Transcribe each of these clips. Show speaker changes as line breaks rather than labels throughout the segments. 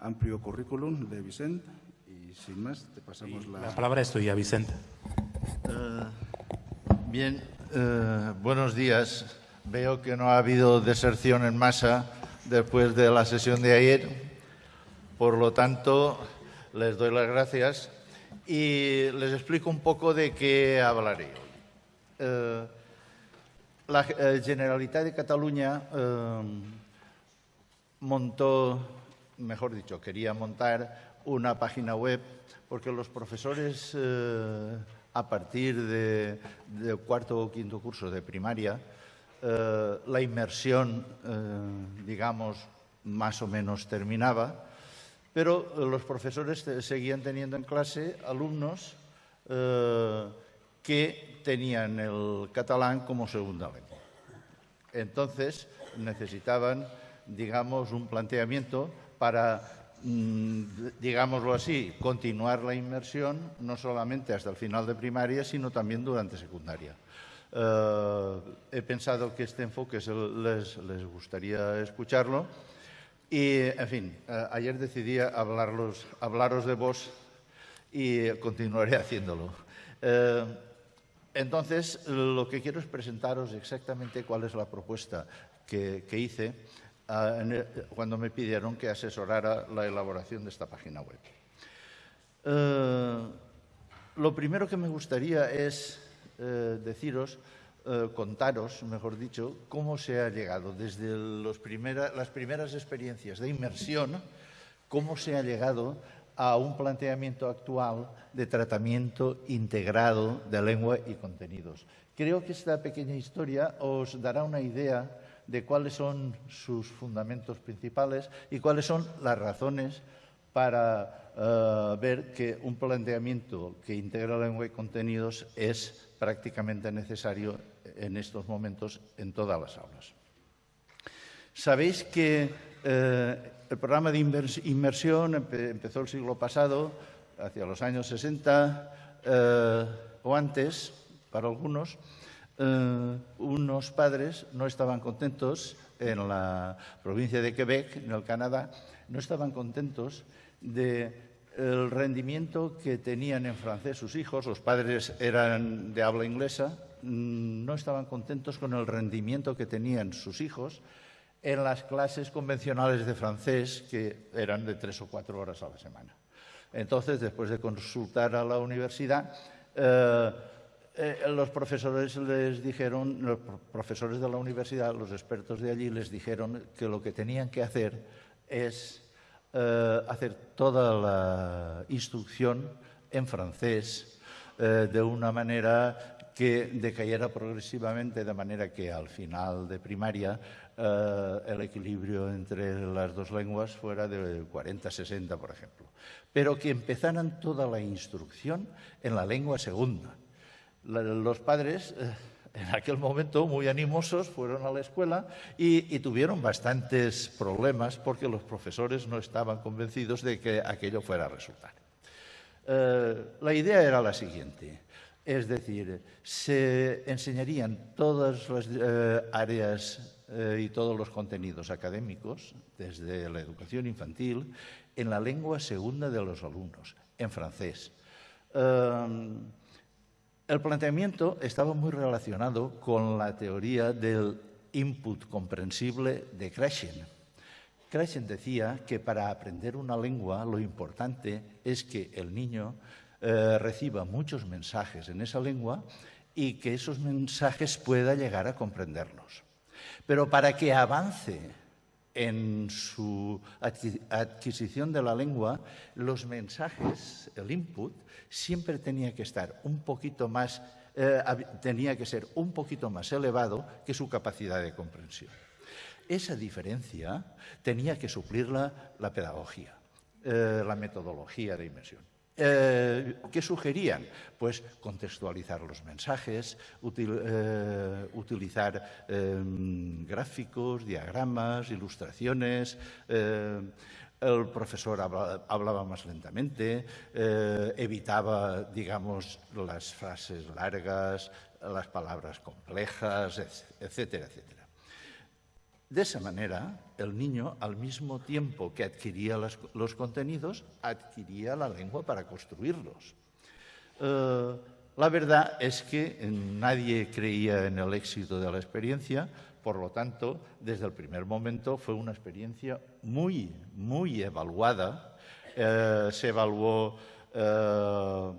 amplio currículum de Vicente y sin más te pasamos la...
La palabra es tuya, Vicente.
Eh, bien, eh, buenos días. Veo que no ha habido deserción en masa después de la sesión de ayer. Por lo tanto, les doy las gracias y les explico un poco de qué hablaré hoy. Eh, la Generalitat de Cataluña montó, mejor dicho, quería montar una página web porque los profesores a partir de, cuarto o quinto curso de primaria, eh, la inmersión, eh, digamos, más o menos terminaba, pero los profesores seguían teniendo en clase alumnos eh, que tenían el catalán como segunda lengua. Entonces necesitaban, digamos, un planteamiento para Mm, digámoslo así, continuar la inmersión no solamente hasta el final de primaria, sino también durante secundaria. Eh, he pensado que este enfoque les, gustaría escucharlo y, en fin, eh, ayer decidí hablarlos, hablaros de vos y continuaré haciéndolo. Eh, entonces, lo que quiero es presentaros exactamente cuál es la propuesta que hice cuando me pidieron que asesorara la elaboración de esta página web. Eh, lo primero que me gustaría es eh, deciros, eh, contaros, mejor dicho, cómo se ha llegado desde las primeras experiencias de inmersión, cómo se ha llegado a un planteamiento actual de tratamiento integrado de lengua y contenidos. Creo que esta pequeña historia os dará una idea de cuáles son sus fundamentos principales y cuáles son las razones para eh, ver que un planteamiento que integra lengua y contenidos es prácticamente necesario en estos momentos en todas las aulas. Sabéis que eh, el programa de inmersión empezó el siglo pasado, hacia los años 60 eh, o antes, para algunos, eh, unos padres no estaban contentos en la provincia de Quebec, en el Canadá, no estaban contentos del rendimiento que tenían en francés sus hijos, los padres eran de habla inglesa, mm, no estaban contentos con el rendimiento que tenían sus hijos en las clases convencionales de francés, que eran de tres o cuatro horas a la semana. Entonces, después de consultar a la universidad, eh, eh, los profesores les dijeron, los profesores de la universidad, los expertos de allí les dijeron que lo que tenían que hacer es eh, hacer toda la instrucción en francés eh, de una manera que decayera progresivamente, de manera que al final de primaria el equilibrio entre las dos lenguas fuera de 40-60, por ejemplo. Pero que empezaran toda la instrucción en la lengua segunda los padres eh, en aquel momento muy animosos fueron a la escuela y, tuvieron bastantes problemas porque los profesores no estaban convencidos de que aquello fuera a resultar. Eh, la idea era la siguiente, es decir, se enseñarían todas las eh, áreas y todos los contenidos académicos, desde la educación infantil, en la lengua segunda de los alumnos, en francés. El planteamiento estaba muy relacionado con la teoría del input comprensible de Krashen. Krashen decía que para aprender una lengua lo importante es que el niño eh, reciba muchos mensajes en esa lengua y que esos mensajes pueda llegar a comprenderlos. Pero para que avance en su adquisición de la lengua, los mensajes, el input, siempre tenía que estar un poquito más, eh, tenía que ser un poquito más elevado que su capacidad de comprensión. Esa diferencia tenía que suplirla la pedagogía, eh, la metodología de inmersión. Eh, ¿Qué sugerían? Pues contextualizar los mensajes, eh, utilizar em, gráficos, diagramas, ilustraciones. Eh, el profesor hablaba, más lentamente, evitaba, digamos, las frases largas, las palabras complejas, etcétera, etcétera. De esa manera, el niño, al mismo tiempo que adquiría los contenidos, adquiría la lengua para construirlos. Eh, la verdad es que nadie creía en el éxito de la experiencia, por lo tanto, desde el primer momento fue una experiencia muy, muy evaluada. Eh, se evaluó eh,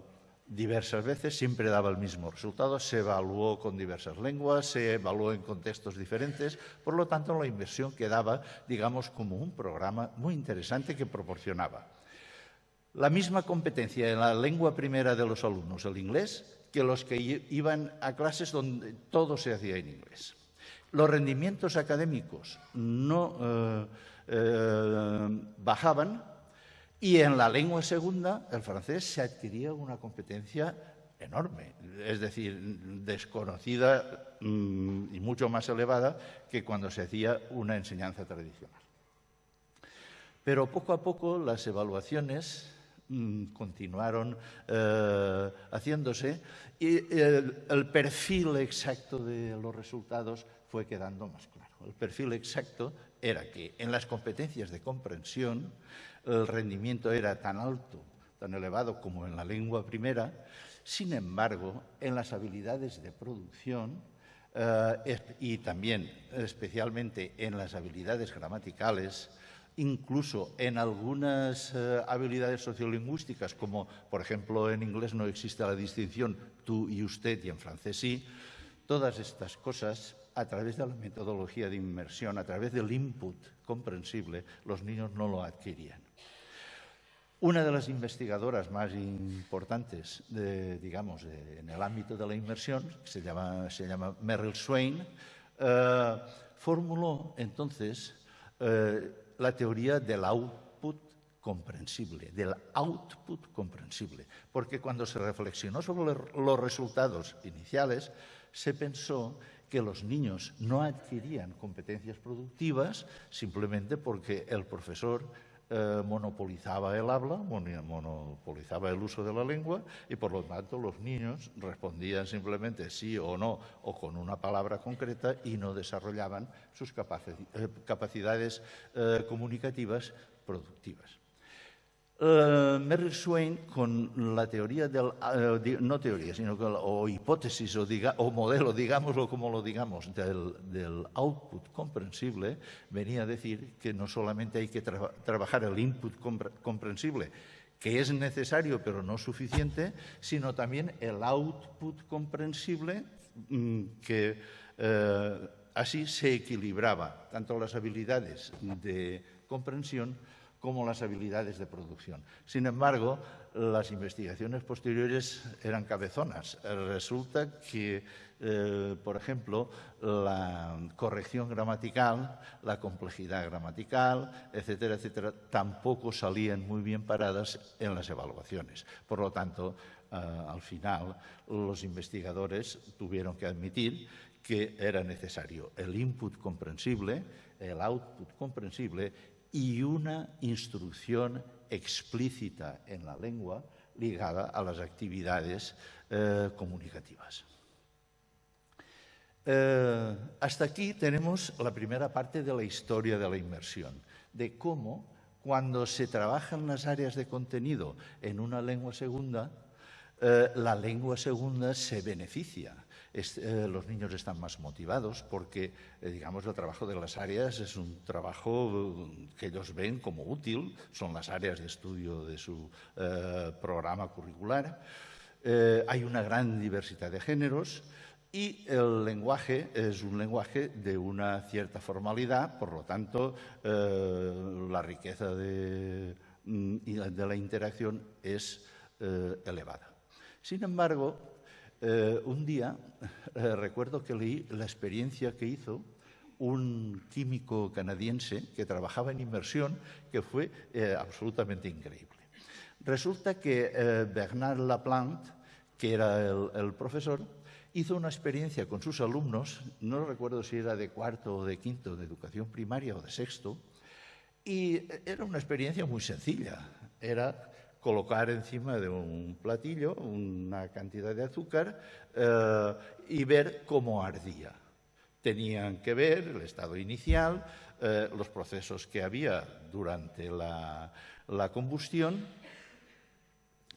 diversas veces, siempre daba el mismo resultado, se evaluó con diversas lenguas, se evaluó en contextos diferentes, por lo tanto la inversión quedaba, digamos, como un programa muy interesante que proporcionaba la misma competencia en la lengua primera de los alumnos, el inglés, que los que iban a clases donde todo se hacía en inglés. Los rendimientos académicos no eh, eh, bajaban y en la lengua segunda, el francés, se adquiría una competencia enorme, es decir, desconocida mm, y mucho más elevada que cuando se hacía una enseñanza tradicional. Pero poco a poco las evaluaciones mm, continuaron eh, haciéndose y el, perfil exacto de los resultados fue quedando más claro. El perfil exacto era que en las competencias de comprensión el rendimiento era tan alto, tan elevado como en la lengua primera, sin embargo, en las habilidades de producción eh, y también especialmente en las habilidades gramaticales, incluso en algunas eh, habilidades sociolingüísticas, como por ejemplo en inglés no existe la distinción tú y usted y en francés sí, todas estas cosas a través de la metodología de inmersión, a través del input comprensible, los niños no lo adquirían. Una de las investigadoras más importantes, digamos, en el ámbito de la llama, se llama Merrill Swain, eh, formuló entonces eh, la teoría del output comprensible, del output comprensible, porque cuando se reflexionó sobre los resultados iniciales, se pensó que los niños no adquirían competencias productivas simplemente porque el profesor eh, monopolizaba el habla, monopolizaba el uso de la lengua y por lo tanto los niños respondían simplemente sí o no o con una palabra concreta y no desarrollaban sus eh, capacidades eh, comunicativas productivas. Uh, Merrill Swain, con la teoría del, uh, no teoría, sino o hipótesis o, diga, o, modelo, digámoslo como lo digamos, del, del, output comprensible, venía a decir que no solamente hay que tra trabajar el input comprensible, que es necesario pero no suficiente, sino también el output comprensible mm, que uh, así se equilibraba tanto las habilidades de comprensión como las habilidades de producción. Sin embargo, las investigaciones posteriores eran cabezonas. Resulta que, eh, por ejemplo, la corrección gramatical, la complejidad gramatical, etcétera, etcétera, tampoco salían muy bien paradas en las evaluaciones. Por lo tanto, eh, al final, los investigadores tuvieron que admitir que era necesario el input comprensible, el output comprensible y una instrucción explícita en la lengua ligada a las actividades eh, comunicativas. Eh, hasta aquí tenemos la primera parte de la historia de la inmersión, de cómo cuando se trabajan las áreas de contenido en una lengua segunda, eh, la lengua segunda se beneficia eh, los niños están más motivados porque, eh, digamos, el trabajo de las áreas es un trabajo mm, que ellos ven como útil, son las áreas de estudio de su eh, programa curricular. hay una gran diversidad de géneros y el lenguaje es un lenguaje de una cierta formalidad, por lo tanto, la riqueza de, mm, de la interacción es elevada. Sin embargo, eh, un día eh, recuerdo que leí la experiencia que hizo un químico canadiense que trabajaba en inmersión que fue eh, absolutamente increíble. Resulta que Bernard Laplante, que era el, profesor, hizo una experiencia con sus alumnos, no recuerdo si era de cuarto o de quinto, de educación primaria o de sexto, y era una experiencia muy sencilla. Era colocar encima de un platillo una cantidad de azúcar eh, y ver cómo ardía. Tenían que ver el estado inicial, eh, los procesos que había durante la, combustión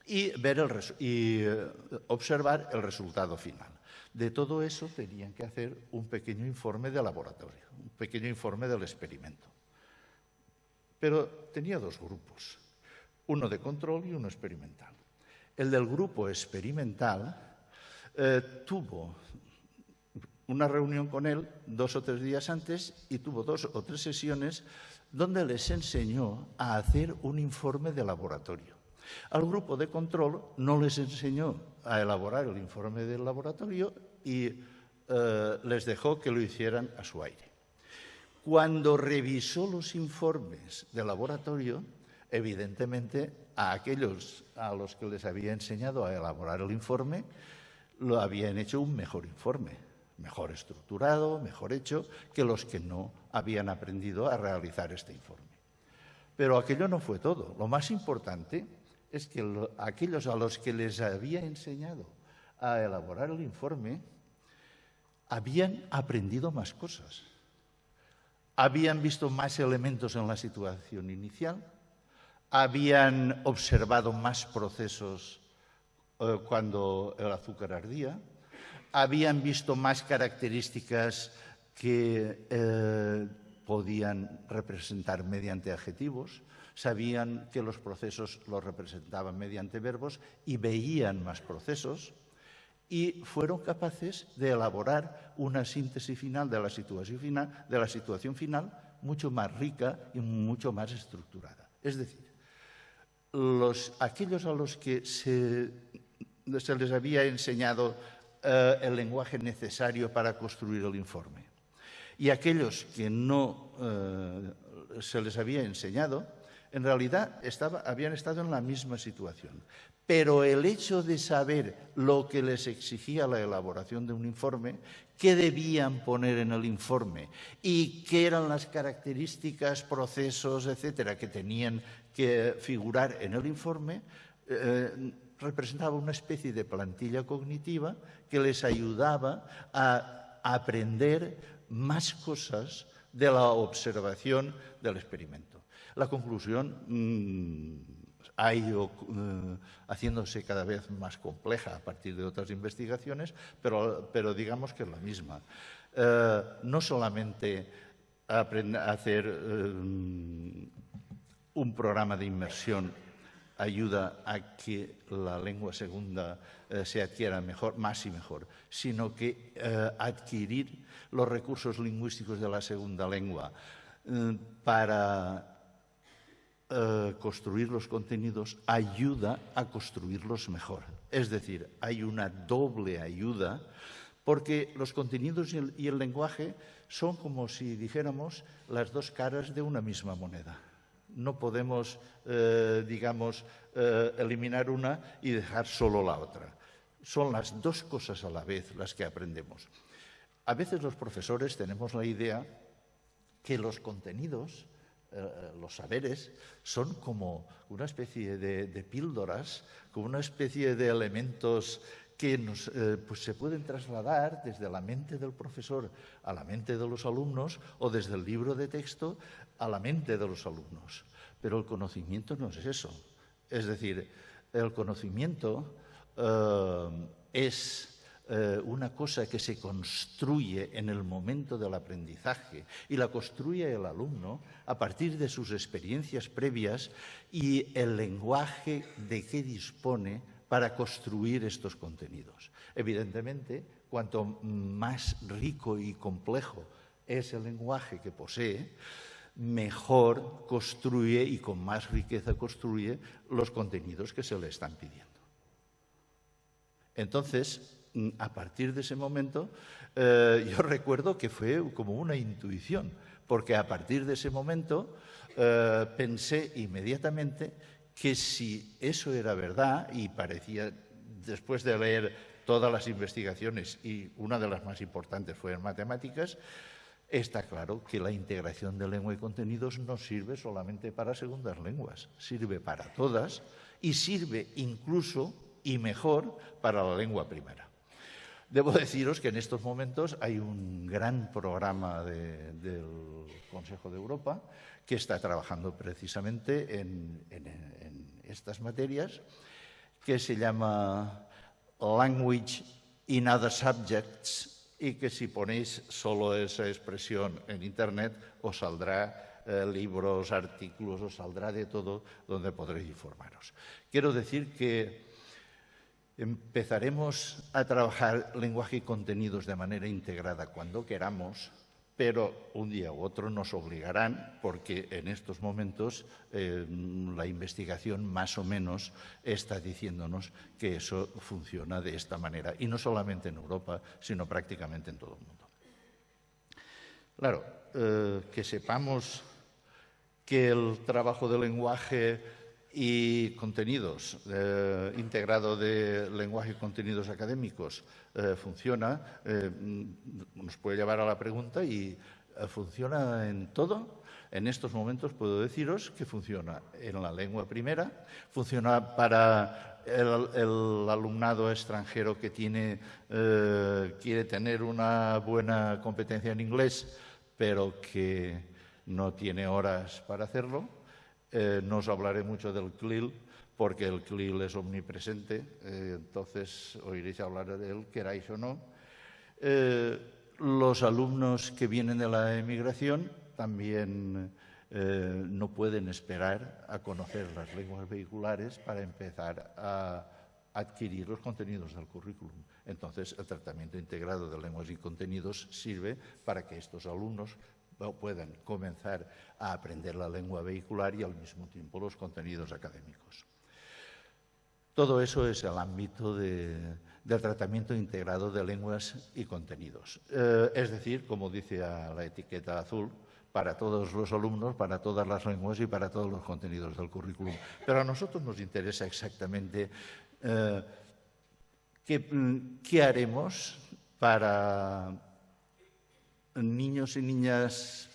y, ver el y eh, observar el resultado final. De todo eso tenían que hacer un pequeño informe de laboratorio, un pequeño informe del experimento. Pero tenía dos grupos, uno de control y uno experimental. El del grupo experimental eh, tuvo una reunión con él dos o tres días antes y tuvo dos o tres sesiones donde les enseñó a hacer un informe de laboratorio. Al grupo de control no les enseñó a elaborar el informe del laboratorio y eh, les dejó que lo hicieran a su aire. Cuando revisó los informes de laboratorio, evidentemente a aquellos a los que les había enseñado a elaborar el informe, lo habían hecho un mejor informe, mejor estructurado, mejor hecho, que los que no habían aprendido a realizar este informe. Pero aquello no fue todo. Lo más importante es que aquellos a los que les había enseñado a elaborar el informe habían aprendido más cosas, habían visto más elementos en la situación inicial, habían observado más procesos eh, cuando el azúcar ardía, habían visto más características que eh, podían representar mediante adjetivos, sabían que los procesos los representaban mediante verbos y veían más procesos y fueron capaces de elaborar una síntesis final de la situación final, de la situación final mucho más rica y mucho más estructurada. Es decir, aquellos a los que se, les había enseñado eh, el lenguaje necesario para construir el informe y aquellos que no eh, se les había enseñado, en realidad habían estado en la misma situación. Pero el hecho de saber lo que les exigía la elaboración de un informe, qué debían poner en el informe y qué eran las características, procesos, etcétera, que tenían que figurar en el informe, eh, representaba una especie de plantilla cognitiva que les ayudaba a aprender más cosas de la observación del experimento. La conclusión mm, ha ido eh, haciéndose cada vez más compleja a partir de otras investigaciones, pero, digamos que es la misma. Eh, no solamente hacer un programa de inmersión ayuda a que la lengua segunda se adquiera mejor, más y mejor, sino que adquirir los recursos lingüísticos de la segunda lengua para eh, construir los contenidos ayuda a construirlos mejor. Es decir, hay una doble ayuda porque los contenidos y el, lenguaje son como si dijéramos las dos caras de una misma moneda. No podemos, eh, digamos, eh, eliminar una y dejar solo la otra. Son las dos cosas a la vez las que aprendemos. A veces los profesores tenemos la idea que los contenidos eh, los saberes son como una especie de, píldoras, como una especie de elementos que eh, pues se pueden trasladar desde la mente del profesor a la mente de los alumnos o desde el libro de texto a la mente de los alumnos. Pero el conocimiento no es eso. Es decir, el conocimiento eh, es eh, una cosa que se construye en el momento del aprendizaje y la construye el alumno a partir de sus experiencias previas y el lenguaje de que dispone para construir estos contenidos. Evidentemente, cuanto más rico y complejo es el lenguaje que posee, mejor construye y con más riqueza construye los contenidos que se le están pidiendo. Entonces, Mm, a partir de ese momento, eh, yo recuerdo que fue como una intuición, porque a partir de ese momento eh, pensé inmediatamente que si eso era verdad, y parecía, después de leer todas las investigaciones, y una de las más importantes fue en matemáticas, está claro que la integración de lengua y contenidos no sirve solamente para segundas lenguas, sirve para todas y sirve incluso y mejor para la lengua primera. Debo deciros que en estos momentos hay un gran programa de, del Consejo de Europa que está trabajando precisamente en, en, en estas materias, que se llama Language in Other Subjects y que si ponéis solo esa expresión en Internet os saldrá eh, libros, artículos, os saldrá de todo donde podréis informaros. Quiero decir que Empezaremos a trabajar lenguaje y contenidos de manera integrada cuando queramos, pero un día u otro nos obligarán, porque en estos momentos eh, la investigación más o menos está diciéndonos que eso funciona de esta manera, y no solamente en Europa, sino prácticamente en todo el mundo. Claro, eh, que sepamos que el trabajo de lenguaje y contenidos, eh, integrado de lenguaje y contenidos académicos, eh, funciona, eh, nos puede llevar a la pregunta y eh, funciona en todo. En estos momentos puedo deciros que funciona en la lengua primera, funciona para el, alumnado extranjero que tiene, quiere tener una buena competencia en inglés, pero que no tiene horas para hacerlo eh, no os hablaré mucho del CLIL, porque el CLIL es omnipresente, eh, entonces oiréis hablar de él, queráis o no. Eh, los alumnos que vienen de la emigración también no pueden esperar a conocer las lenguas vehiculares para empezar a adquirir los contenidos del currículum. Entonces, el tratamiento integrado de lenguas y contenidos sirve para que estos alumnos puedan comenzar a aprender la lengua vehicular y al mismo tiempo los contenidos académicos. Todo eso es el ámbito de, del tratamiento integrado de lenguas y contenidos. Eh, es decir, como dice la etiqueta azul, para todos los alumnos, para todas las lenguas y para todos los contenidos del currículum. Pero a nosotros nos interesa exactamente eh, qué haremos para niños y niñas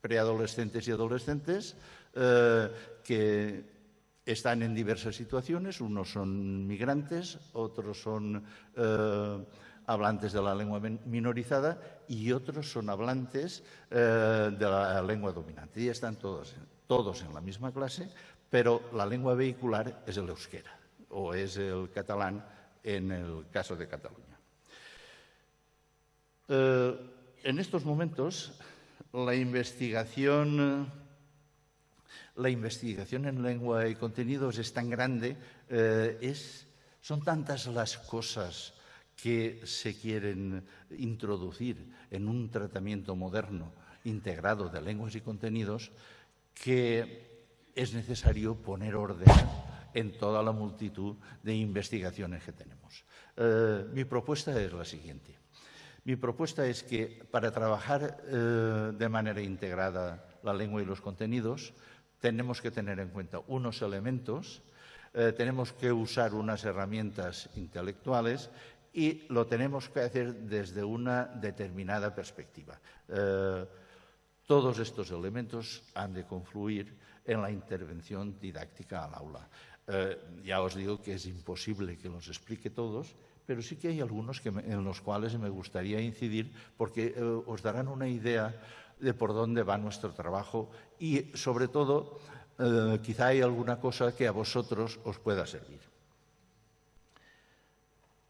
preadolescentes y adolescentes eh, que están en diversas situaciones. Unos son migrantes, otros son eh, hablantes de la lengua minorizada y otros son hablantes eh, de la lengua dominante. Y están todos, todos en la misma clase, pero la lengua vehicular es el euskera o es el catalán en el caso de Cataluña. En estos momentos, la investigación, la investigación en lengua y contenidos es tan grande, eh, son tantas las cosas que se quieren introducir en un tratamiento moderno integrado de lenguas y contenidos que es necesario poner orden en toda la multitud de investigaciones que tenemos. Eh, mi propuesta es la siguiente. Mi propuesta es que para trabajar eh, de manera integrada la lengua y los contenidos, tenemos que tener en cuenta unos elementos, eh, tenemos que usar unas herramientas intelectuales y lo tenemos que hacer desde una determinada perspectiva. Eh, todos estos elementos han de confluir en la intervención didáctica al aula. Ya os digo que es imposible que los explique todos, pero sí que hay algunos que me, en los cuales me gustaría incidir porque eh, os darán una idea de por dónde va nuestro trabajo y, sobre todo, eh, quizá hay alguna cosa que a vosotros os pueda servir.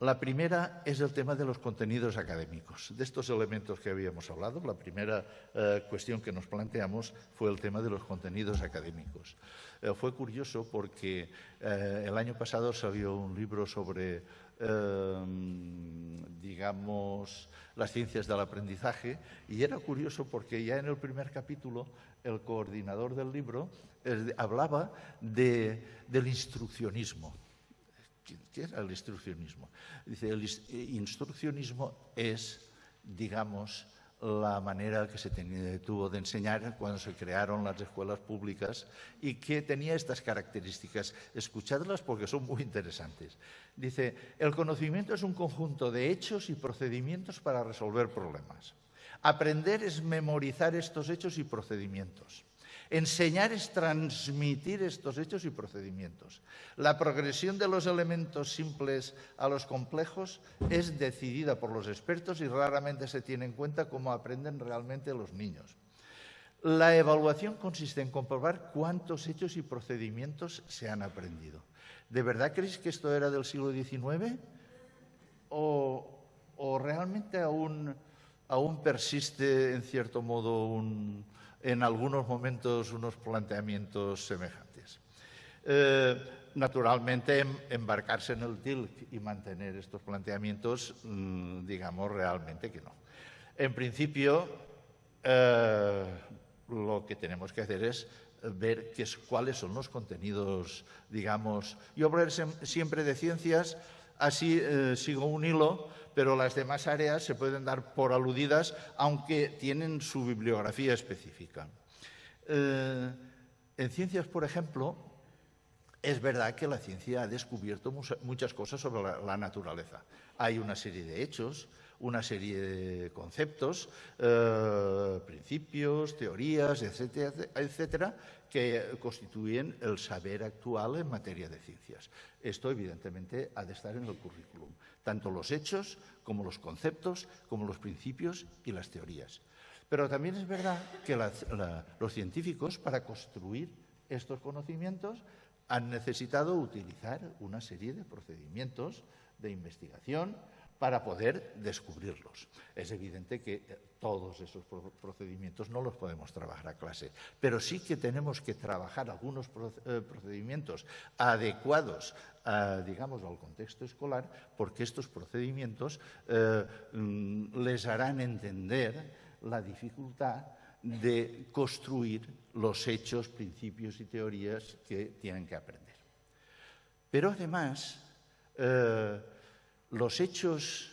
La primera es el tema de los contenidos académicos. De estos elementos que habíamos hablado, la primera eh, cuestión que nos planteamos fue el tema de los contenidos académicos. Eh, fue curioso porque eh, el año pasado salió un libro sobre Em, digamos, las ciencias del aprendizaje, y era curioso porque ya en el primer capítulo el coordinador del libro eh, hablaba de, del instruccionismo. ¿Qué era el instruccionismo? Dice, el instruccionismo es, digamos, la manera que se tuvo de enseñar cuando se crearon las escuelas públicas y que tenía estas características. Escuchadlas porque son muy interesantes. Dice, el conocimiento es un conjunto de hechos y procedimientos para resolver problemas. Aprender es memorizar estos hechos y procedimientos. Enseñar es transmitir estos hechos y procedimientos. La progresión de los elementos simples a los complejos es decidida por los expertos y raramente se tiene en cuenta cómo aprenden realmente los niños. La evaluación consiste en comprobar cuántos hechos y procedimientos se han aprendido. ¿De verdad creéis que esto era del siglo XIX? ¿O, realmente aún, aún persiste, en cierto modo, un, en algunos momentos unos planteamientos semejantes. Eh, naturalmente, em, embarcarse en el TILC y mantener estos planteamientos, mm, digamos, realmente que no. En principio, eh, lo que tenemos que hacer es ver qué cuáles son los contenidos, digamos. Yo hablaré siempre de ciencias, así eh, sigo un hilo, pero las demás áreas se pueden dar por aludidas, aunque tienen su bibliografía específica. Eh, en ciencias, por ejemplo, es verdad que la ciencia ha descubierto muchas cosas sobre la, naturaleza. Hay una serie de hechos, una serie de conceptos, eh, principios, teorías, etcétera, etcétera, que constituyen el saber actual en materia de ciencias. Esto, evidentemente, ha de estar en el currículum, tanto los hechos como los conceptos, como los principios y las teorías. Pero también es verdad que los científicos, para construir estos conocimientos, han necesitado utilizar una serie de procedimientos de investigación, para poder descubrirlos. Es evidente que eh, todos esos procedimientos no los podemos trabajar a clase, pero sí que tenemos que trabajar algunos eh, procedimientos adecuados, digamos, al contexto escolar, porque estos procedimientos eh, mm, les harán entender la dificultad de construir los hechos, principios y teorías que tienen que aprender. Pero además, los hechos,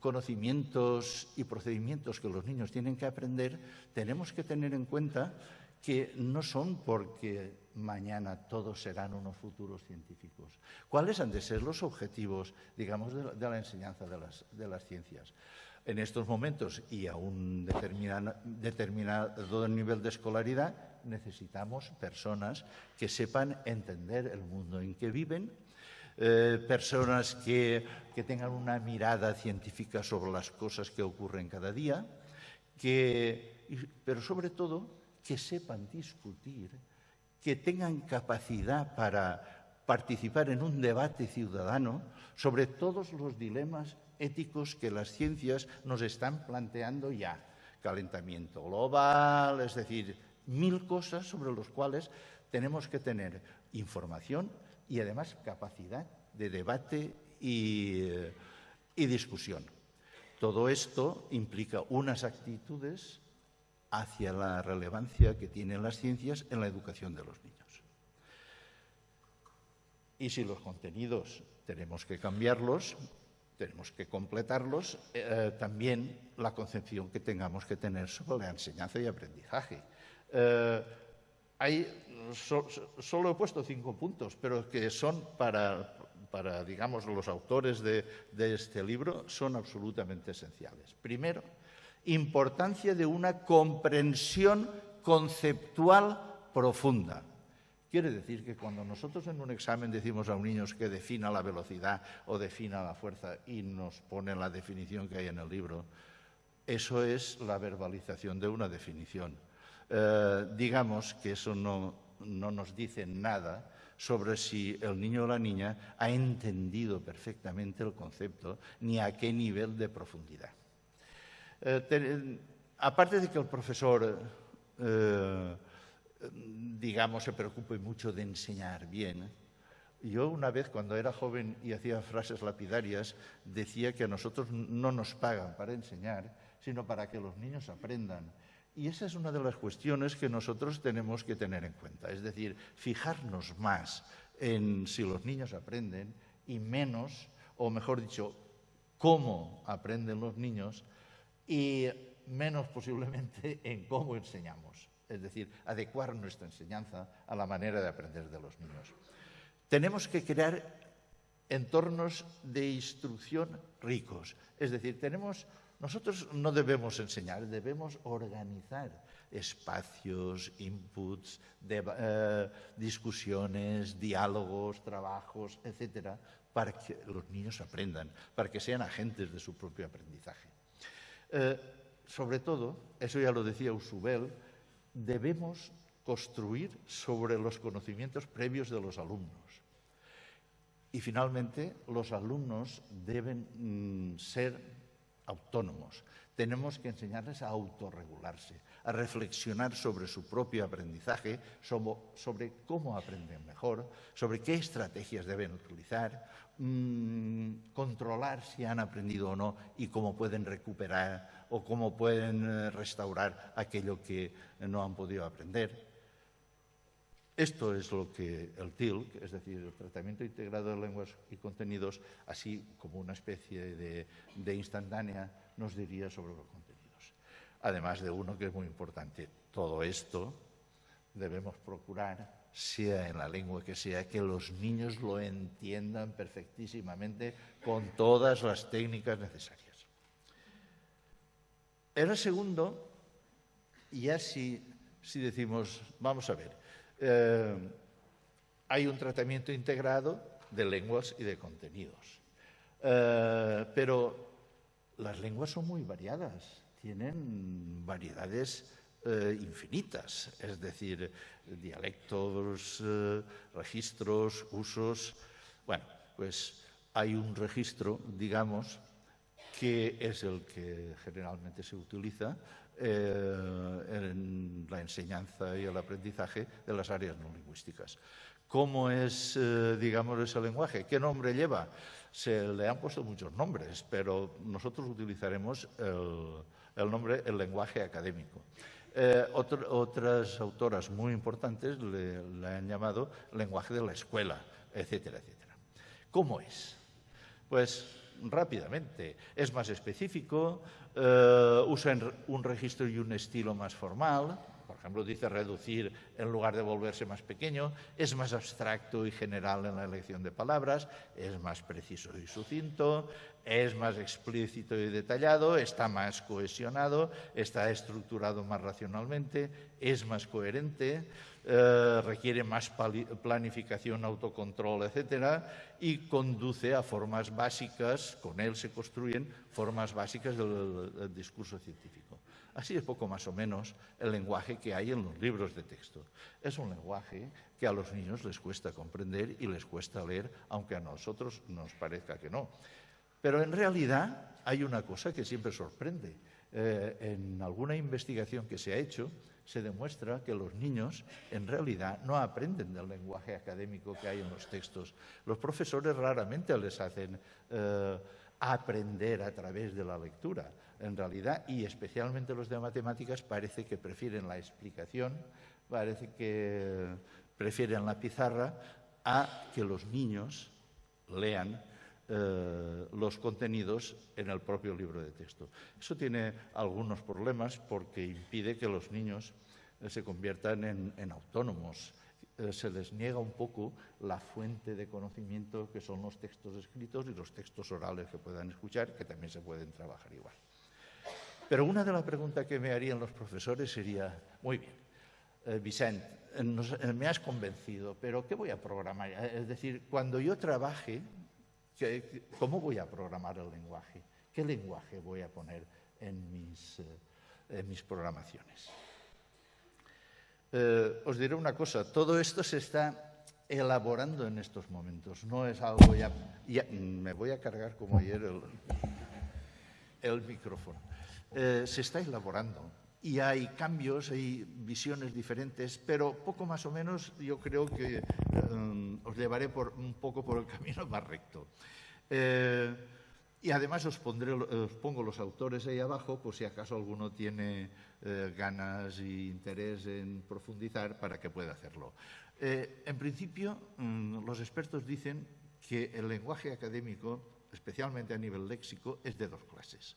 conocimientos y procedimientos que los niños tienen que aprender, tenemos que tener en cuenta que no son porque mañana todos serán unos futuros científicos. ¿Cuáles han de ser los objetivos, digamos, de la, enseñanza de las, ciencias? En estos momentos y a un determinado nivel de escolaridad necesitamos personas que sepan entender el mundo en que viven eh, personas que, tengan una mirada científica sobre las cosas que ocurren cada día, pero sobre todo que sepan discutir, que tengan capacidad para participar en un debate ciudadano sobre todos los dilemas éticos que las ciencias nos están planteando ya. Calentamiento global, es decir, mil cosas sobre las cuales tenemos que tener información y además capacidad de debate y, discusión. Todo esto implica unas actitudes hacia la relevancia que tienen las ciencias en la educación de los niños. Y si los contenidos tenemos que cambiarlos, tenemos que completarlos, eh, también la concepción que tengamos que tener sobre la enseñanza y aprendizaje. Eh, hay, solo he puesto cinco puntos, pero que son para, para digamos, los autores de, este libro, son absolutamente esenciales. Primero, importancia de una comprensión conceptual profunda. Quiere decir que cuando nosotros en un examen decimos a un niño que defina la velocidad o defina la fuerza y nos pone la definición que hay en el libro, eso es la verbalización de una definición. Eh, digamos que eso no, nos dice nada sobre si el niño o la niña ha entendido perfectamente el concepto ni a qué nivel de profundidad. Eh, aparte de que el profesor, eh, digamos, se preocupe mucho de enseñar bien, yo una vez cuando era joven y hacía frases lapidarias decía que a nosotros no nos pagan para enseñar, sino para que los niños aprendan. Y esa es una de las cuestiones que nosotros tenemos que tener en cuenta, es decir, fijarnos más en si los niños aprenden y menos, o mejor dicho, cómo aprenden los niños y menos posiblemente en cómo enseñamos, es decir, adecuar nuestra enseñanza a la manera de aprender de los niños. Tenemos que crear entornos de instrucción ricos, es decir, tenemos nosotros no debemos enseñar, debemos organizar espacios, inputs, eh, discusiones, diálogos, trabajos, etcétera, para que los niños aprendan, para que sean agentes de su propio aprendizaje. Eh, sobre todo, eso ya lo decía Usubel, debemos construir sobre los conocimientos previos de los alumnos. Y finalmente, los alumnos deben mm, ser autónomos. Tenemos que enseñarles a autorregularse, a reflexionar sobre su propio aprendizaje, sobre, cómo aprenden mejor, sobre qué estrategias deben utilizar, mm, controlar si han aprendido o no y cómo pueden recuperar o cómo pueden eh, restaurar aquello que no han podido aprender. Esto es lo que el TILC, es decir, el tratamiento integrado de lenguas y contenidos, así como una especie de, instantánea, nos diría sobre los contenidos. Además de uno que es muy importante, todo esto debemos procurar, sea en la lengua que sea, que los niños lo entiendan perfectísimamente con todas las técnicas necesarias. El segundo, ya si, si decimos, vamos a ver, eh, hay un tratamiento integrado de lenguas y de contenidos. Eh, pero las lenguas son muy variadas, tienen variedades eh, infinitas, es decir, dialectos, registros, usos. Bueno, pues hay un registro, digamos, que es el que generalmente se utiliza eh, en la enseñanza y el aprendizaje de las áreas no lingüísticas. ¿Cómo es, eh, digamos, ese lenguaje? ¿Qué nombre lleva? Se le han puesto muchos nombres, pero nosotros utilizaremos el, nombre, el lenguaje académico. Eh, otras autoras muy importantes le, le, han llamado lenguaje de la escuela, etcétera, etcétera. ¿Cómo es? Pues rápidamente. Es más específico, eh, usa un registro y un estilo más formal, por ejemplo, dice reducir en lugar de volverse más pequeño, es más abstracto y general en la elección de palabras, es más preciso y sucinto, es más explícito y detallado, está más cohesionado, está estructurado más racionalmente, es más coherente, eh, requiere más planificación, autocontrol, etcétera, y conduce a formas básicas, con él se construyen formas básicas del, discurso científico. Así es poco más o menos el lenguaje que hay en los libros de texto. Es un lenguaje que a los niños les cuesta comprender y les cuesta leer, aunque a nosotros nos parezca que no. Pero en realidad hay una cosa que siempre sorprende. Eh, en alguna investigación que se ha hecho, se demuestra que los niños en realidad no aprenden del lenguaje académico que hay en los textos. Los profesores raramente les hacen eh, aprender a través de la lectura. En realidad, y especialmente los de matemáticas, parece que prefieren la explicación, parece que prefieren la pizarra a que los niños lean eh, los contenidos en el propio libro de texto. Eso tiene algunos problemas porque impide que los niños eh, se conviertan en, autónomos. Eh, se les niega un poco la fuente de conocimiento que son los textos escritos y los textos orales que puedan escuchar, que también se pueden trabajar igual. Pero una de las preguntas que me harían los profesores sería, muy bien, Vicente, me has convencido, pero ¿qué voy a programar? Es decir, cuando yo trabaje, ¿Cómo voy a programar el lenguaje? ¿Qué lenguaje voy a poner en mis, eh, programaciones? Eh, os diré una cosa, todo esto se está elaborando en estos momentos, no es algo ya... me voy a cargar como ayer el, el micrófono. Eh, se está elaborando y hay cambios, hay visiones diferentes, pero poco más o menos yo creo que eh, os llevaré por, un poco por el camino más recto. Eh, y además os, pondré, os, pongo los autores ahí abajo por si acaso alguno tiene eh, ganas e interés en profundizar para que pueda hacerlo. en principio, mm, los expertos dicen que el lenguaje académico, especialmente a nivel léxico, es de dos clases.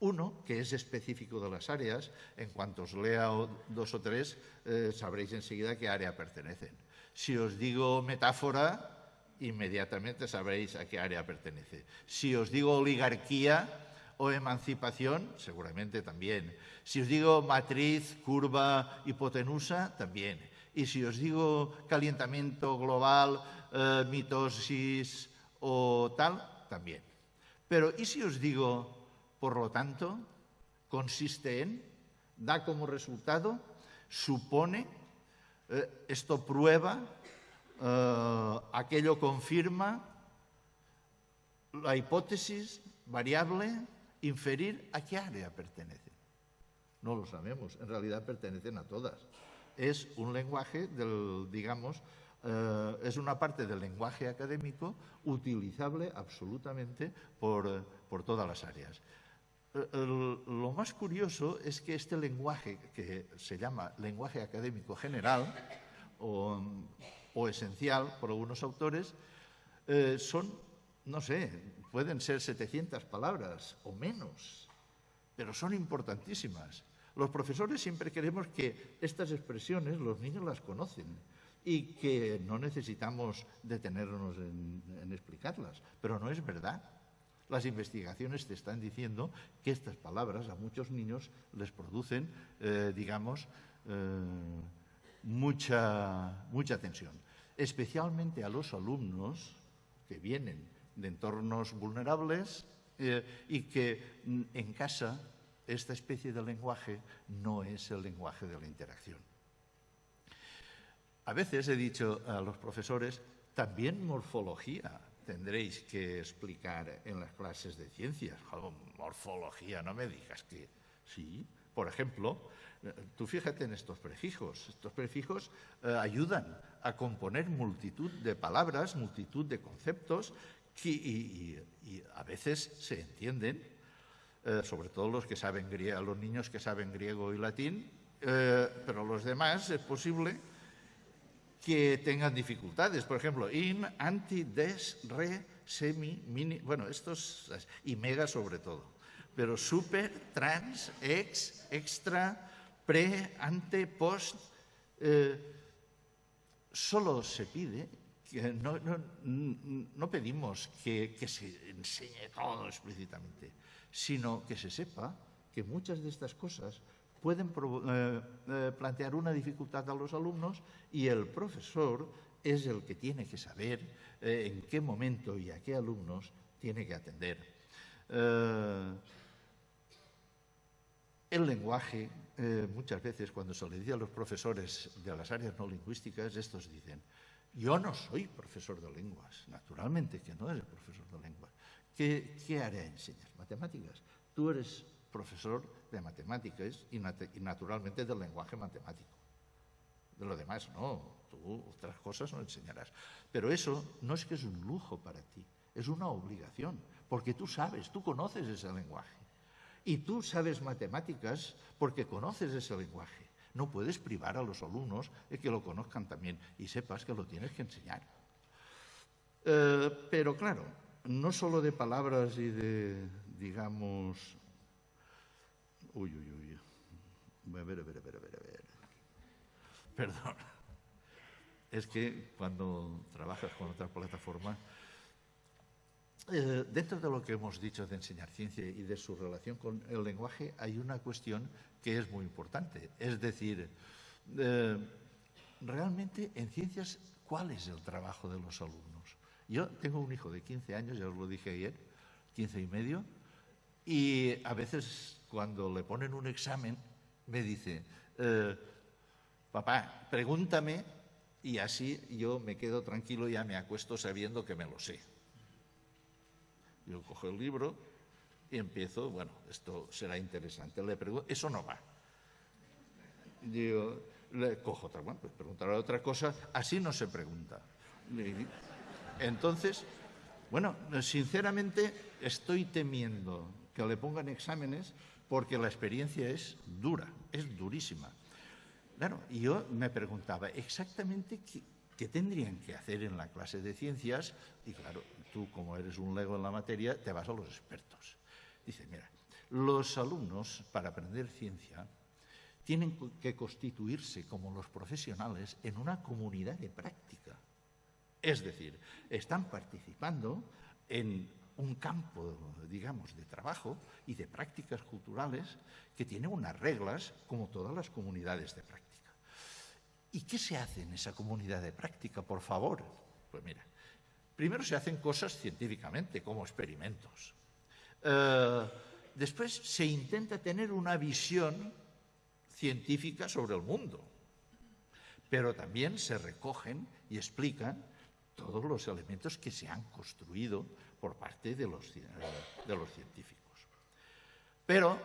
Uno, que es específico de las áreas, en cuanto os lea dos o tres, eh, sabréis enseguida a qué área pertenecen. Si os digo metáfora, inmediatamente sabréis a qué área pertenece. Si os digo oligarquía, o emancipación, seguramente también. Si os digo matriz, curva, hipotenusa, también. Y si os digo calentamiento global, eh, mitosis o tal, también. Pero ¿y si os digo, por lo tanto, consiste en, da como resultado, supone, eh, esto prueba, eh, aquello confirma, la hipótesis variable, inferir a qué área pertenece. No lo sabemos, en realidad pertenecen a todas. Es un lenguaje del, digamos, eh, es una parte del lenguaje académico utilizable absolutamente por, por todas las áreas. Eh, lo más curioso es que este lenguaje, que se llama lenguaje académico general o, esencial por algunos autores, eh, son, no sé, pueden ser 700 palabras o menos, pero son importantísimas. Los profesores siempre queremos que estas expresiones los niños las conocen y que no necesitamos detenernos en, en explicarlas, pero no es verdad. Las investigaciones te están diciendo que estas palabras a muchos niños les producen, eh, digamos, eh, mucha, mucha tensión, especialmente a los alumnos que vienen de entornos vulnerables eh, y que mm, en casa esta especie de lenguaje no es el lenguaje de la interacción. A veces he dicho a los profesores, también morfología tendréis que explicar en las clases de ciencias. morfología, no me digas que sí. Por ejemplo, eh, tú fíjate en estos prefijos. Estos prefijos eh, ayudan a componer multitud de palabras, multitud de conceptos que, y, a veces se entienden, eh, sobre todo los que saben griego, los niños que saben griego y latín, pero los demás es posible que tengan dificultades. Por ejemplo, in, anti, des, re, semi, mini, bueno, estos y mega sobre todo. Pero super, trans, ex, extra, pre, ante, post, eh, solo se pide, que no, no, no pedimos que, que se enseñe todo explícitamente, sino que se sepa que muchas de estas cosas pueden eh, eh, plantear una dificultad a los alumnos y el profesor es el que tiene que saber eh, en qué momento y a qué alumnos tiene que atender. El lenguaje, muchas veces cuando se le dice a los profesores de las áreas no lingüísticas, estos dicen, yo no soy profesor de lenguas, naturalmente que no eres profesor de lenguas. ¿Qué, qué área enseñas? Matemáticas. Tú eres profesor de matemáticas y, nat y, naturalmente del lenguaje matemático. De lo demás, no, tú otras cosas no enseñarás. Pero eso no es que es un lujo para ti, es una obligación, porque tú sabes, tú conoces ese lenguaje. Y tú sabes matemáticas porque conoces ese lenguaje. No puedes privar a los alumnos de que lo conozcan también y sepas que lo tienes que enseñar. Eh, pero claro, no solo de palabras y de, digamos, Uy, uy, uy. A ver, a ver, a ver, a ver, a ver. Perdón. Es que cuando trabajas con otra plataforma, eh, dentro de lo que hemos dicho de enseñar ciencia y de su relación con el lenguaje, hay una cuestión que es muy importante. Es decir, eh, realmente en ciencias, ¿cuál es el trabajo de los alumnos? Yo tengo un hijo de 15 años, ya os lo dije ayer, 15 y medio, y a veces cuando le ponen un examen me dice, eh, papá, pregúntame y así yo me quedo tranquilo y ya me acuesto sabiendo que me lo sé. Yo cojo el libro y empiezo, bueno, esto será interesante. Le pregunto, eso no va. Yo le cojo otra, bueno, pues preguntaré otra cosa, así no se pregunta. Entonces, bueno, sinceramente estoy temiendo que le pongan exámenes porque la experiencia es dura, es durísima. Claro, y yo me preguntaba exactamente qué, tendrían que hacer en la clase de ciencias, y claro, tú como eres un lego en la materia, te vas a los expertos. Dice, mira, los alumnos para aprender ciencia tienen que constituirse como los profesionales en una comunidad de práctica. Es decir, están participando en un campo, digamos, de trabajo y de prácticas culturales que tiene unas reglas como todas las comunidades de práctica. ¿Y qué se hace en esa comunidad de práctica, por favor? Pues mira, primero se hacen cosas científicamente, como experimentos. Eh, después se intenta tener una visión científica sobre el mundo, pero también se recogen y explican todos los elementos que se han construido por parte de los, de los científicos. Pero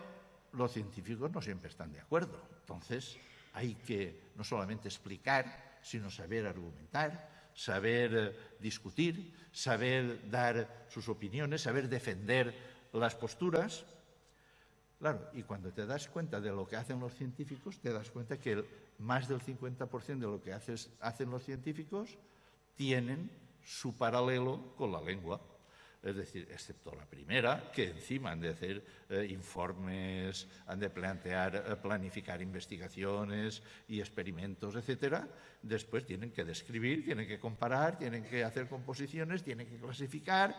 los científicos no siempre están de acuerdo. Entonces hay que no solamente explicar, sino saber argumentar, saber eh, discutir, saber dar sus opiniones, saber defender las posturas. Claro, y cuando te das cuenta de lo que hacen los científicos, te das cuenta que más del 50% de lo que hacen los científicos tienen su paralelo con la lengua. Es decir, excepto la primera, que encima han de hacer eh, informes, han de plantear, eh, planificar investigaciones y experimentos, etcétera. Después tienen que describir, tienen que comparar, tienen que hacer composiciones, tienen que clasificar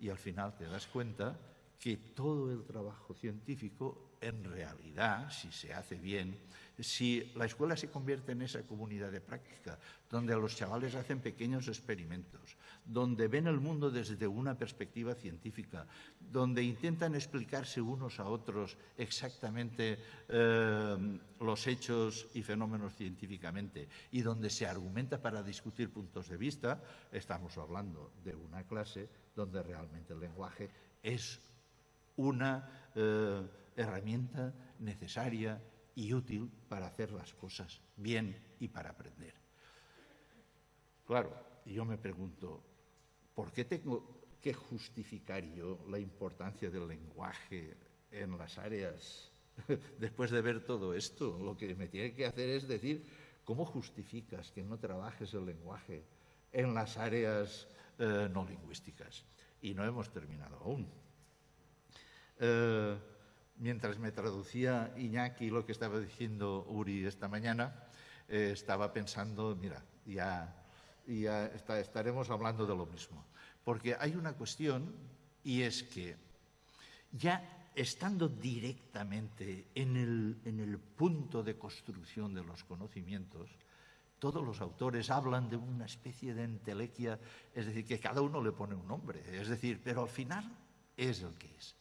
y al final te das cuenta que todo el trabajo científico, en realidad, si se hace bien, si la escuela se convierte en esa comunidad de práctica, donde los chavales hacen pequeños experimentos, donde ven el mundo desde una perspectiva científica, donde intentan explicarse unos a otros exactamente eh, los hechos y fenómenos científicamente, y donde se argumenta para discutir puntos de vista, estamos hablando de una clase donde realmente el lenguaje es una eh, herramienta necesaria y útil para hacer las cosas bien y para aprender. Claro, yo me pregunto, ¿por qué tengo que justificar yo la importancia del lenguaje en las áreas? Después de ver todo esto, lo que me tiene que hacer es decir, ¿cómo justificas que no trabajes el lenguaje en las áreas eh, no lingüísticas? Y no hemos terminado aún. Eh, mientras me traducía Iñaki lo que estaba diciendo Uri esta mañana, eh, estaba pensando, mira, ya, ya estaremos hablando de lo mismo. Porque hay una cuestión y es que ya estando directamente en el, en el punto de construcción de los conocimientos, todos los autores hablan de una especie de entelequia, es decir, que cada uno le pone un nombre, es decir, pero al final es el que es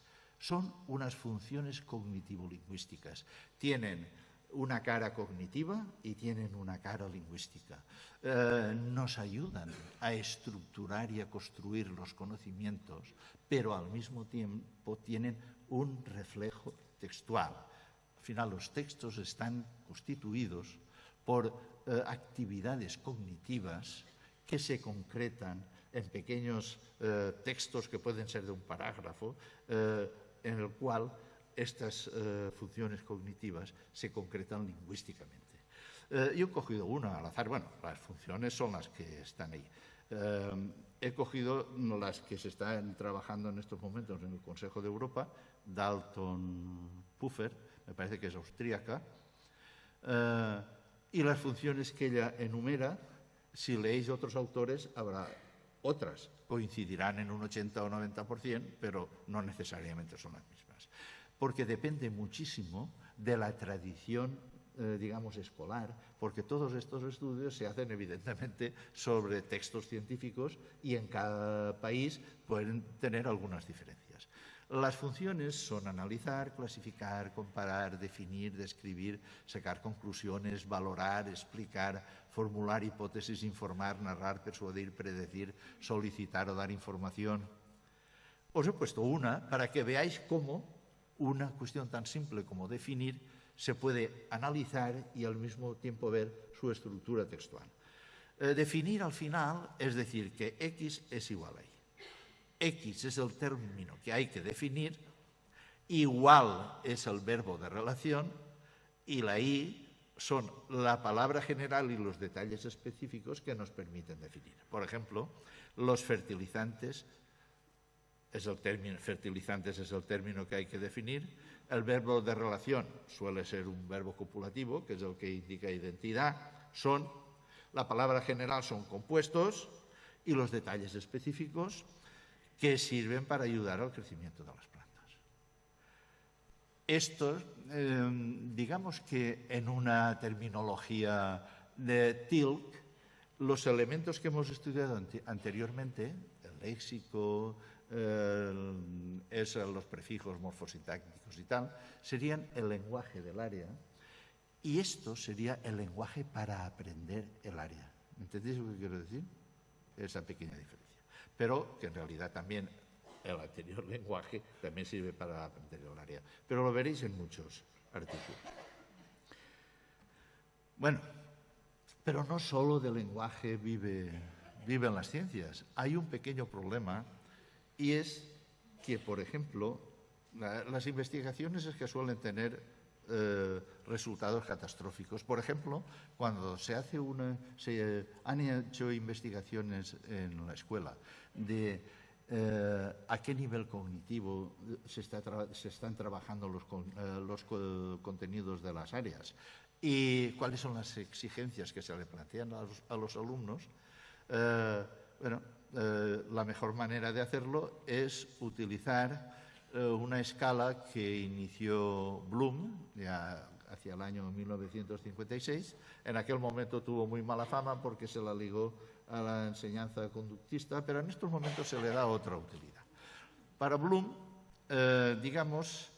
son unas funciones cognitivo-lingüísticas. Tienen una cara cognitiva y tienen una cara lingüística. Eh, nos ayudan a estructurar y a construir los conocimientos, pero al mismo tiempo tienen un reflejo textual. Al final los textos están constituidos por eh, actividades cognitivas que se concretan en pequeños eh, textos que pueden ser de un parágrafo, en el cual estas eh, funciones cognitivas se concretan lingüísticamente. Eh, yo he cogido una al azar, bueno, las funciones son las que están ahí. Eh, he cogido las que se están trabajando en estos momentos en el Consejo de Europa, Dalton Puffer, me parece que es austríaca, y las funciones que ella enumera, si leéis otros autores, habrá otras coincidirán en un 80 o 90%, pero no necesariamente son las mismas. Porque depende muchísimo de la tradición, eh, digamos, escolar, porque todos estos estudios se hacen evidentemente sobre textos científicos y en cada país pueden tener algunas diferencias. Las funciones son analizar, clasificar, comparar, definir, describir, sacar conclusiones, valorar, explicar, formular hipótesis, informar, narrar, persuadir, predecir, solicitar o dar información. Os he puesto una para que veáis cómo una cuestión tan simple como definir se puede analizar y al mismo tiempo ver su estructura textual. Eh, definir al final es decir que X es igual a Y. X es el término que hay que definir, igual es el verbo de relación y la I son la palabra general y los detalles específicos que nos permiten definir. Por ejemplo, los fertilizantes es el término, fertilizantes es el término que hay que definir. El verbo de relación suele ser un verbo copulativo, que es el que indica identidad. Son, la palabra general son compuestos y los detalles específicos que sirven para ayudar al crecimiento de las plantas. Estos, eh, digamos que en una terminología de Tilk, los elementos que hemos estudiado anteriormente, el léxico, los prefijos morfosintácticos y tal, serían el lenguaje del área y esto sería el lenguaje para aprender el área. ¿Entendéis lo que quiero decir? Esa pequeña diferencia. Pero que en realidad también el anterior lenguaje también sirve para aprender el área. Pero lo veréis en muchos artículos. Bueno, pero no solo del lenguaje vive, viven las ciencias. Hay un pequeño problema y es que, por ejemplo, las investigaciones es que suelen tener eh, resultados catastróficos. Por ejemplo, cuando se hace una, se han hecho investigaciones en la escuela de eh, a qué nivel cognitivo se, están trabajando los, eh, los contenidos de las áreas y cuáles son las exigencias que se le plantean a los, alumnos, eh, bueno, eh, la mejor manera de hacerlo es utilizar eh, una escala que inició Bloom ya hacia el año 1956. En aquel momento tuvo muy mala fama porque se la ligó a la enseñanza conductista, pero en estos momentos se le da otra utilidad. Para Bloom, digamos,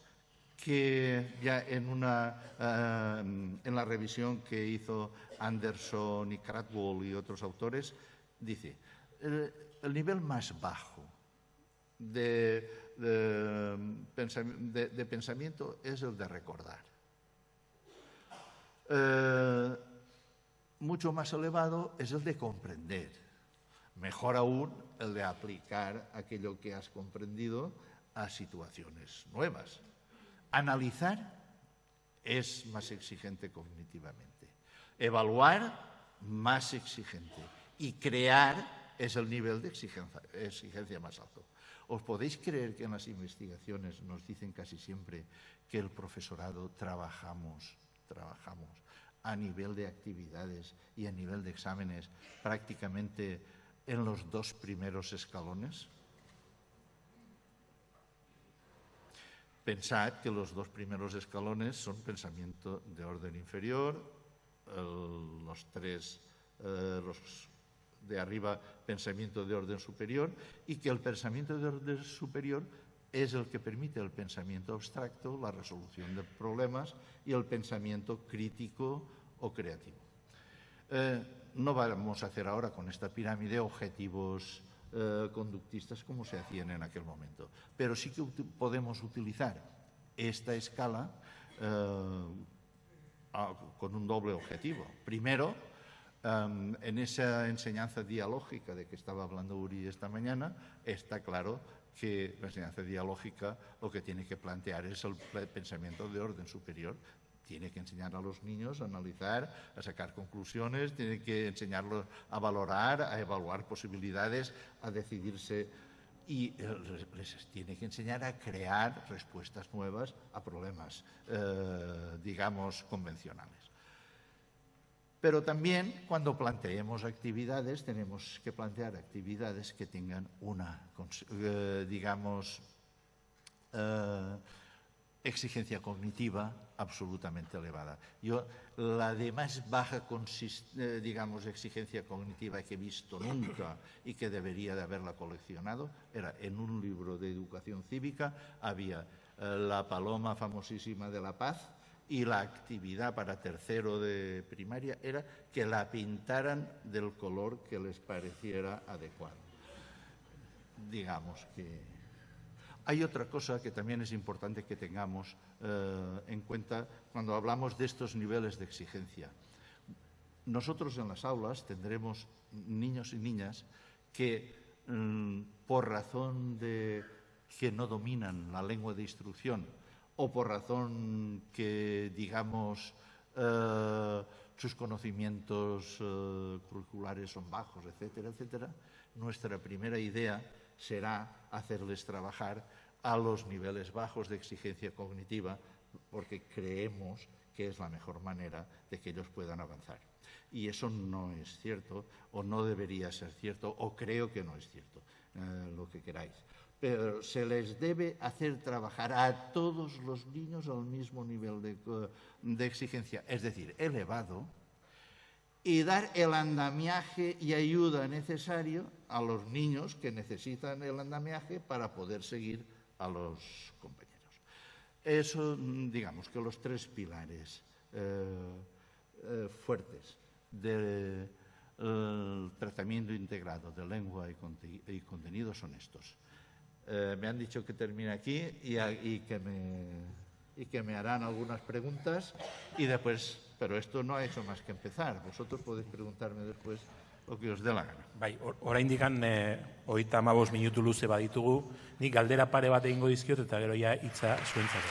que ya en, una, eh, en la revisión que hizo Anderson y Cradwell y otros autores, dice, el, nivel más bajo de, pensamiento es el de recordar. Eh, mucho más elevado es el de comprender. Mejor aún el de aplicar aquello que has comprendido a situaciones nuevas. Analizar es más exigente cognitivamente. Evaluar, más exigente. Y crear es el nivel de exigencia, más alto. ¿Os podéis creer que en las investigaciones nos dicen casi siempre que el profesorado trabajamos, trabajamos a nivel de actividades y a nivel de exámenes prácticamente en los dos primeros escalones? Pensad que los dos primeros escalones son pensamiento de orden inferior, los tres eh, de arriba pensamiento de orden superior y que el pensamiento de orden superior es el que permite el pensamiento abstracto, la resolución de problemas y el pensamiento crítico o creativo. Eh, no vamos a hacer ahora con esta pirámide objetivos eh, conductistas como se hacían en aquel momento. Pero sí que podemos utilizar esta escala eh, con un doble objetivo. Primero, em, en esa enseñanza dialógica de que estaba hablando Uri esta mañana, está claro que la enseñanza dialógica lo que tiene que plantear es el pensamiento de orden superior tiene que enseñar a los niños a analizar, a sacar conclusiones, tiene que enseñarlos a valorar, a evaluar posibilidades, a decidirse y eh, les tiene que enseñar a crear respuestas nuevas a problemas, eh, digamos, convencionales. Pero también cuando planteemos actividades, tenemos que plantear actividades que tengan una, eh, digamos, exigencia cognitiva absolutamente elevada. Yo, la de más baja, eh, digamos, exigencia cognitiva que he visto nunca y que debería de haberla coleccionado, era en un libro de educación cívica, había eh, la paloma famosísima de la paz y la actividad para tercero de primaria era que la pintaran del color que les pareciera adecuado. Digamos que hay otra cosa que también es importante que tengamos eh, en cuenta cuando hablamos de estos niveles de exigencia. Nosotros en las aulas tendremos niños y niñas que, mm, por razón de que no dominan la lengua de instrucción o por razón que, digamos, eh, sus conocimientos eh, curriculares son bajos, etcétera, etcétera, nuestra primera idea será hacerles trabajar a los niveles bajos de exigencia cognitiva, porque creemos que es la mejor manera de que ellos puedan avanzar. Y eso no es cierto, o no debería ser cierto, o creo que no es cierto, eh, lo que queráis. Se les debe hacer trabajar a todos los niños al mismo nivel de, de exigencia, es decir, elevado, y dar el andamiaje y ayuda necesario a los niños que necesitan el andamiaje para poder seguir a los compañeros. Eso, digamos que los tres pilares eh, eh, fuertes del tratamiento integrado de lengua y, conte- y contenido son estos. Eh, me han dicho que termine aquí y, a- y que me, y que me harán algunas preguntas y después, pero esto no ha hecho más que empezar. Vosotros podéis preguntarme después lo que os dé la gana.
Bai, or- oraindikan eh, hogeita hamabost minutu luze baditugu, nik galdera pare bat egingo dizkiot eta gero ja hitza zuentzat.